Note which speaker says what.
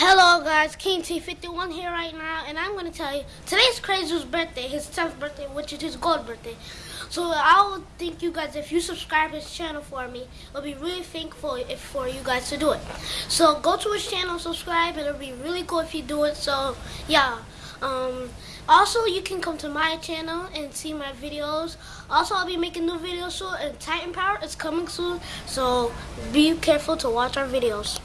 Speaker 1: Hello guys, King T51 here right now, and I'm gonna tell you today's Crazy's birthday, his 10th birthday, which is his gold birthday. So I'll thank you guys if you subscribe his channel for me. I'll be really thankful if for you guys to do it. So go to his channel, subscribe, and it'll be really cool if you do it. So yeah. Um, also, you can come to my channel and see my videos. Also, I'll be making new videos soon, and Titan Power is coming soon. So be careful to watch our videos.